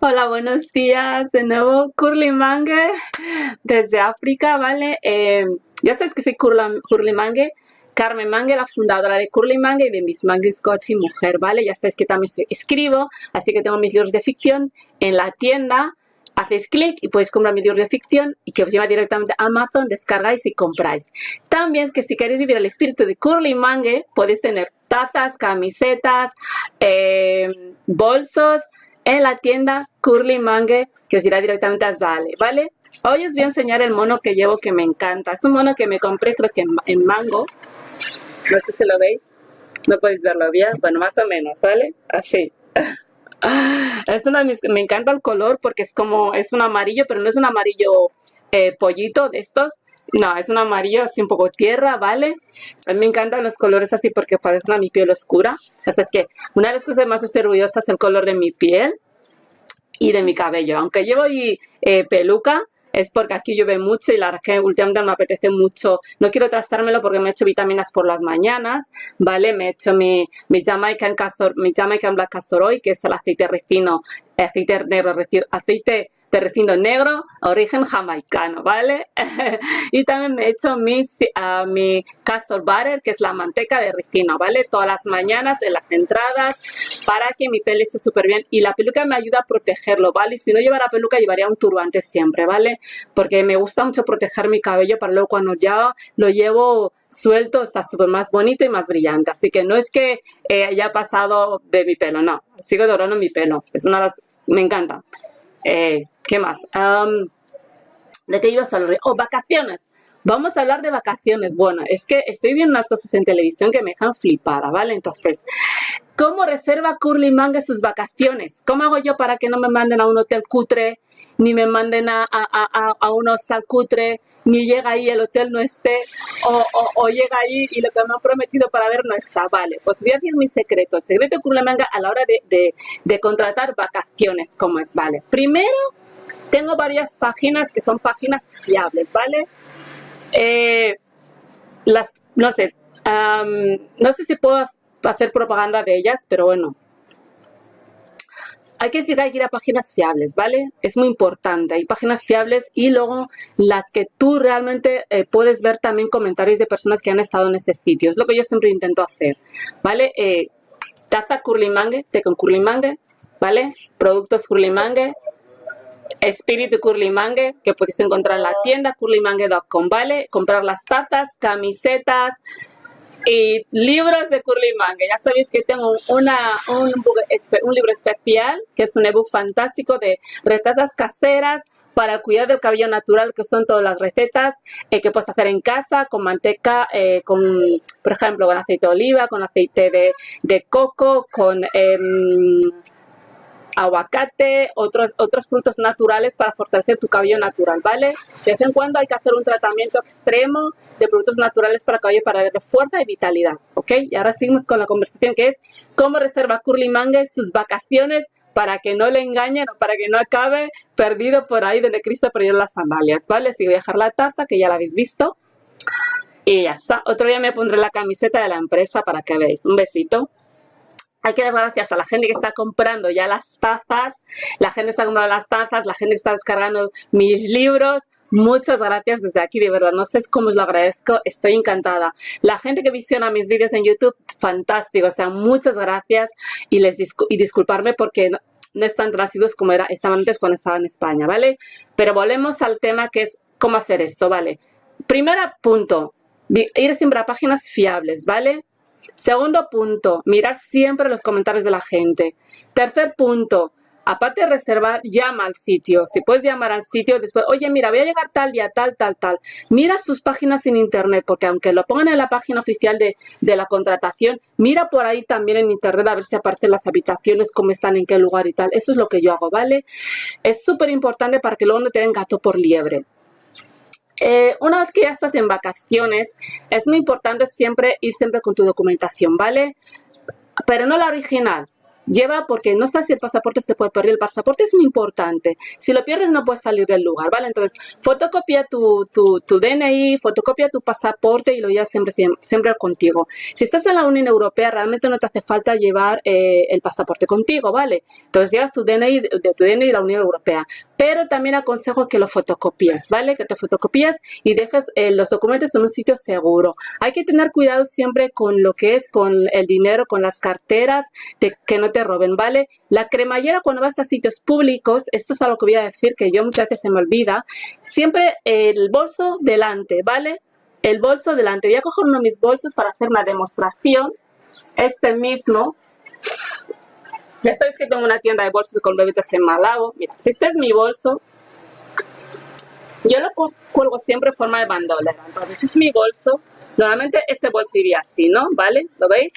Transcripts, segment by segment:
Hola, buenos días. De nuevo, Curly Mange desde África, ¿vale? Eh, ya sabes que soy Curly Mange, Carmen Mange, la fundadora de Curly Mange y de Miss Mange Scotch y Mujer, ¿vale? Ya sabes que también escribo, así que tengo mis libros de ficción en la tienda. Hacéis clic y podéis comprar mis libros de ficción y que os lleva directamente a Amazon, descargáis y compráis. También que si queréis vivir el espíritu de Curly Mange, podéis tener tazas, camisetas, eh, bolsos, en la tienda Curly Mangue que os irá directamente a Zale, ¿vale? Hoy os voy a enseñar el mono que llevo que me encanta. Es un mono que me compré creo que en, mango. No sé si lo veis. No podéis verlo bien. Bueno, más o menos, ¿vale? Así. Es una me encanta el color porque es como, es un amarillo, pero no es un amarillo eh, pollito de estos. No, es un amarillo así un poco tierra, ¿vale? A mí me encantan los colores así porque parecen a mi piel oscura. O sea, es que una de las cosas más estoy orgullosa es el color de mi piel y de mi cabello. Aunque llevo ahí eh, peluca, es porque aquí llueve mucho y la verdad que últimamente me apetece mucho. No quiero trastármelo porque me he hecho vitaminas por las mañanas, ¿vale? Me he hecho mi, mi, Jamaican, castor, mi Jamaican Black Castor que es el aceite refino, aceite negro, aceite de refino negro, origen jamaicano, ¿vale? y también me he hecho mi, mi castor butter, que es la manteca de refino, ¿vale? Todas las mañanas en las entradas para que mi pelo esté súper bien. Y la peluca me ayuda a protegerlo, ¿vale? si no llevara peluca, llevaría un turbante siempre, ¿vale? Porque me gusta mucho proteger mi cabello para luego cuando ya lo llevo suelto está súper más bonito y más brillante. Así que no es que eh, haya pasado de mi pelo, no. Sigo dorando mi pelo. Es una de las... Me encanta. Eh, ¿Qué más? ¿De qué ibas a hablar? Oh, vacaciones. Vamos a hablar de vacaciones. Bueno, es que estoy viendo unas cosas en televisión que me dejan flipada, ¿vale? Entonces, ¿cómo reserva Curly Manga sus vacaciones? ¿Cómo hago yo para que no me manden a un hotel cutre, ni me manden a, a, un hostal cutre, ni llega ahí el hotel no esté, o, llega ahí y lo que me han prometido para ver no está? Vale, pues voy a decir mi secreto. El secreto de Curly Manga a la hora de, de, de contratar vacaciones, ¿cómo es? Vale, primero tengo varias páginas que son páginas fiables, ¿vale? Eh, las, no sé, no sé si puedo hacer propaganda de ellas, pero bueno. Hay que hay que ir a páginas fiables, ¿vale? Es muy importante. Hay páginas fiables y luego las que tú realmente eh, puedes ver también comentarios de personas que han estado en ese sitio. Es lo que yo siempre intento hacer, ¿vale? Eh, taza Curly Mangue, té con Curly Mangue, ¿vale? Productos Curly Mangue, Espíritu Curly Mangue, que podéis encontrar en la tienda curlymangue.com, ¿vale? Comprar las tazas, camisetas y libros de Curly Mangue. Ya sabéis que tengo una, un, libro especial, que es un ebook fantástico de recetas caseras para cuidar del cabello natural, que son todas las recetas eh, que puedes hacer en casa, con manteca, eh, con, por ejemplo, con aceite de oliva, con aceite de, de coco, con... Em, aguacate, otros, otros frutos naturales para fortalecer tu cabello natural, ¿vale? De vez en cuando hay que hacer un tratamiento extremo de productos naturales para cabello para darle fuerza y vitalidad, ¿ok? Y ahora seguimos con la conversación que es cómo reserva Curly Mangue sus vacaciones para que no le engañen o para que no acabe perdido por ahí donde Cristo perdió las sandalias, ¿vale? Así voy la taza que ya la habéis visto. Y ya está. Otro día me pondré la camiseta de la empresa para que veáis. Un besito. Hay que dar gracias a la gente que está comprando ya las tazas, la gente está comprando las tazas, la gente que está descargando mis libros. Muchas gracias desde aquí, de verdad, no sé cómo os lo agradezco, estoy encantada. La gente que visiona mis vídeos en YouTube, fantástico, o sea, muchas gracias y, les y disculparme porque no, no están tan como era, estaban antes cuando estaba en España, ¿vale? Pero volvemos al tema que es cómo hacer esto, ¿vale? Primer punto, ir siempre a páginas fiables, ¿vale? Segundo punto, mirar siempre los comentarios de la gente. Tercer punto, aparte de reservar, llama al sitio. Si puedes llamar al sitio después, oye, mira, voy a llegar tal día, tal, tal, tal. Mira sus páginas en internet, porque aunque lo pongan en la página oficial de, la contratación, mira por ahí también en internet a ver si aparecen las habitaciones, cómo están, en qué lugar y tal. Eso es lo que yo hago, ¿vale? Es súper importante para que luego no te den gato por liebre. Eh, una vez que ya estás en vacaciones, es muy importante siempre ir siempre con tu documentación, ¿vale? Pero no la original, lleva porque no sabes si el pasaporte se puede perder. El pasaporte es muy importante. Si lo pierdes no puedes salir del lugar, ¿vale? Entonces, fotocopia tu, tu, tu DNI, fotocopia tu pasaporte y lo llevas siempre, siempre, contigo. Si estás en la Unión Europea, realmente no te hace falta llevar eh, el pasaporte contigo, ¿vale? Entonces, llevas tu DNI de, tu DNI de la Unión Europea. Pero también aconsejo que lo fotocopies, ¿vale? Que te fotocopies y dejes eh, los documentos en un sitio seguro. Hay que tener cuidado siempre con lo que es con el dinero, con las carteras, de que no te roben, ¿vale? La cremallera cuando vas a sitios públicos, esto es algo que voy a decir que yo muchas veces se me olvida, siempre el bolso delante, ¿vale? El bolso delante. Voy a coger uno de mis bolsos para hacer una demostración. Este mismo. Ya sabéis que tengo una tienda de bolsos con bebidas en Malabo. Mira, si este es mi bolso, yo lo cuelgo siempre en forma de bandolera. Este es mi bolso. Normalmente este bolso iría así, ¿no? ¿Vale? ¿Lo veis?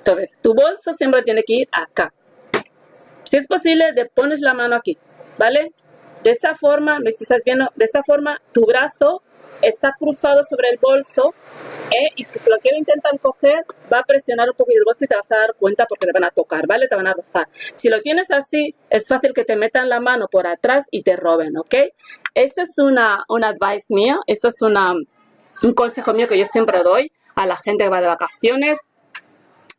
Entonces, tu bolso siempre tiene que ir acá. Si es posible, te pones la mano aquí, ¿vale? De esa forma, me estás viendo, de esa forma tu brazo está cruzado sobre el bolso ¿eh? y si lo quiero intentar coger, va a presionar un poquito el bolso y te vas a dar cuenta porque te van a tocar, ¿vale? Te van a rozar. Si lo tienes así, es fácil que te metan la mano por atrás y te roben, ¿ok? Esta es una, una advice mía, esto es una, un consejo mío que yo siempre doy a la gente que va de vacaciones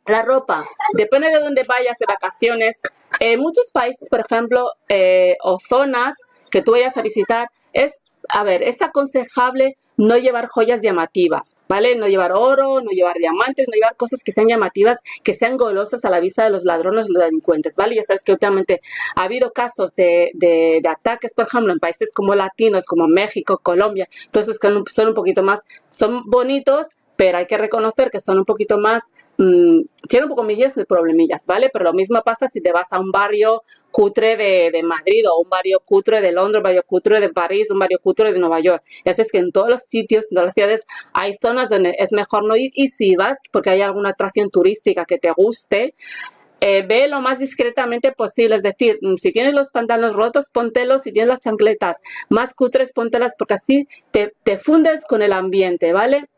la ropa, depende de dónde vayas de vacaciones. En muchos países, por ejemplo, eh, o zonas que tú vayas a visitar, es, a ver, es aconsejable no llevar joyas llamativas, ¿vale? No llevar oro, no llevar diamantes, no llevar cosas que sean llamativas, que sean golosas a la vista de los ladrones, los delincuentes, ¿vale? Ya sabes que últimamente ha habido casos de, de, ataques, por ejemplo, en países como latinos, como México, Colombia, entonces son un poquito más, son bonitos, pero hay que reconocer que son un poquito más, mmm, tienen un poco millas y problemillas, ¿vale? Pero lo mismo pasa si te vas a un barrio cutre de, de, Madrid o un barrio cutre de Londres, un barrio cutre de París, un barrio cutre de Nueva York. Y así es que en todos los sitios, en todas las ciudades, hay zonas donde es mejor no ir y si vas, porque hay alguna atracción turística que te guste, eh, ve lo más discretamente posible, es decir, mm, si tienes los pantalones rotos, póntelos, si tienes las chancletas más cutres, póntelas, porque así te, te fundes con el ambiente, ¿vale?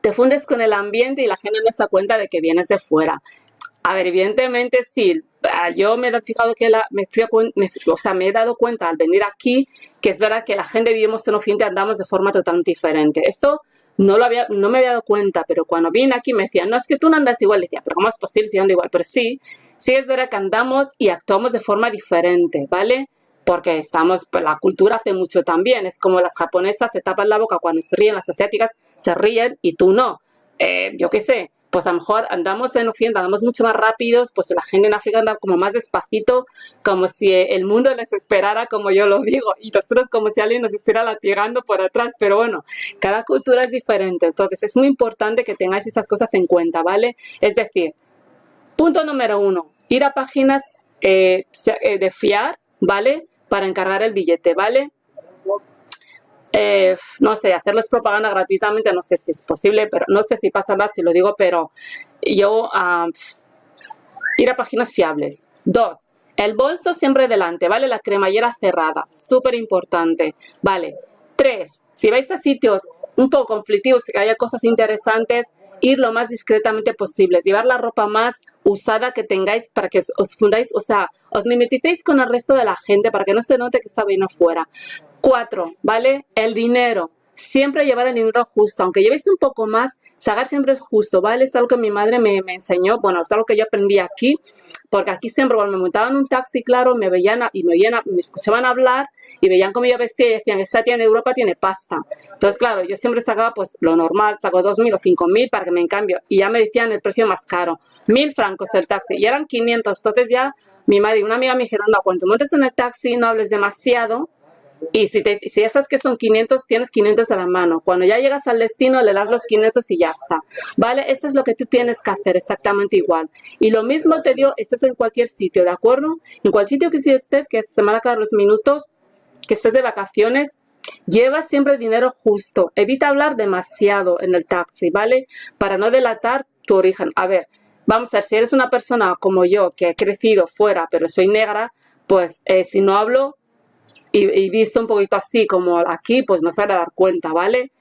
Te fundes con el ambiente y la gente no se da cuenta de que vienes de fuera. A ver, evidentemente sí, ah, yo me he fijado que la, me, o sea, me he dado cuenta al venir aquí que es verdad que la gente vivimos en Occidente andamos de forma totalmente diferente. Esto no, lo había, no me había dado cuenta, pero cuando vine aquí me decían, no, es que tú no andas igual. decía, pero ¿cómo es posible si ando igual? Pero sí, sí es verdad que andamos y actuamos de forma diferente, ¿vale? porque estamos, pues, la cultura hace mucho también, es como las japonesas se tapan la boca cuando se ríen, las asiáticas se ríen y tú no. Eh, yo qué sé, pues a lo mejor andamos en Occidente, andamos mucho más rápidos, pues la gente en África anda como más despacito, como si el mundo les esperara, como yo lo digo, y nosotros como si alguien nos estuviera latigando por atrás, pero bueno, cada cultura es diferente, entonces es muy importante que tengáis estas cosas en cuenta, ¿vale? Es decir, punto número uno, ir a páginas eh, eh, de fiar, ¿vale? para encargar el billete, ¿vale? Eh, no sé, hacerles propaganda gratuitamente, no sé si es posible, pero no sé si pasa nada si lo digo, pero yo ir a páginas fiables. Dos, el bolso siempre delante, ¿vale? La cremallera cerrada, súper importante, ¿vale? Tres, si vais a sitios un poco conflictivos, que haya cosas interesantes, ir lo más discretamente posible, llevar la ropa más usada que tengáis para que os, fundáis, o sea, os mimeticéis con el resto de la gente para que no se note que está bien afuera. Cuatro, ¿vale? El dinero. Siempre llevar el dinero justo, aunque llevéis un poco más, sacar siempre es justo, ¿vale? Es algo que mi madre me, enseñó, bueno, es algo que yo aprendí aquí, porque aquí siempre cuando me montaban un taxi, claro, me veían y me, me escuchaban hablar y veían cómo yo vestía y decían, esta tía en Europa tiene pasta. Entonces, claro, yo siempre sacaba pues lo normal, saco 2.000 o 5.000 para que me cambio y ya me decían el precio más caro, 1.000 francos el taxi y eran 500, entonces ya mi madre y una amiga me dijeron, no, cuando montes en el taxi no hables demasiado y si, te, si esas que son 500, tienes 500 a la mano. Cuando ya llegas al destino, le das los 500 y ya está. ¿Vale? Esto es lo que tú tienes que hacer, exactamente igual. Y lo mismo te digo, estés en cualquier sitio, ¿de acuerdo? En cualquier sitio que estés, que se van a acabar los minutos, que estés de vacaciones, lleva siempre dinero justo. Evita hablar demasiado en el taxi, ¿vale? Para no delatar tu origen. A ver, vamos a ver, si eres una persona como yo, que he crecido fuera, pero soy negra, pues eh, si no hablo y, visto un poquito así como aquí, pues no se va a dar cuenta, ¿vale?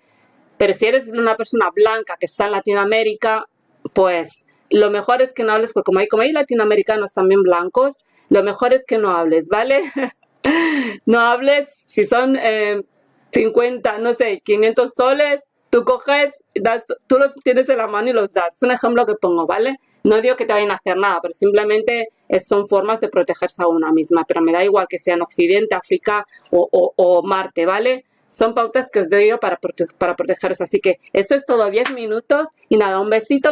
Pero si eres una persona blanca que está en Latinoamérica, pues lo mejor es que no hables, porque como hay, como hay latinoamericanos también blancos, lo mejor es que no hables, ¿vale? no hables, si son 50, eh, no sé, 500 soles, tú coges, tú los tienes en la mano y los das. Es un ejemplo que pongo, ¿vale? No digo que te vayan a hacer nada, pero simplemente son formas de protegerse a una misma. Pero me da igual que sea en Occidente, África o, Marte, ¿vale? Son pautas que os doy yo para, para protegeros. Así que esto es todo 10 minutos. Y nada, un besito,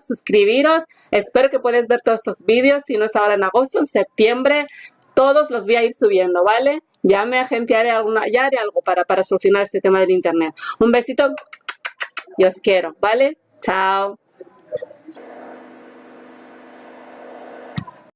suscribiros. Espero que puedas ver todos estos vídeos. Si no es ahora en agosto, en septiembre, todos los voy a ir subiendo, ¿vale? Ya me agenciaré alguna, ya haré algo para, para solucionar este tema del internet. Un besito y os quiero, ¿vale? Chao.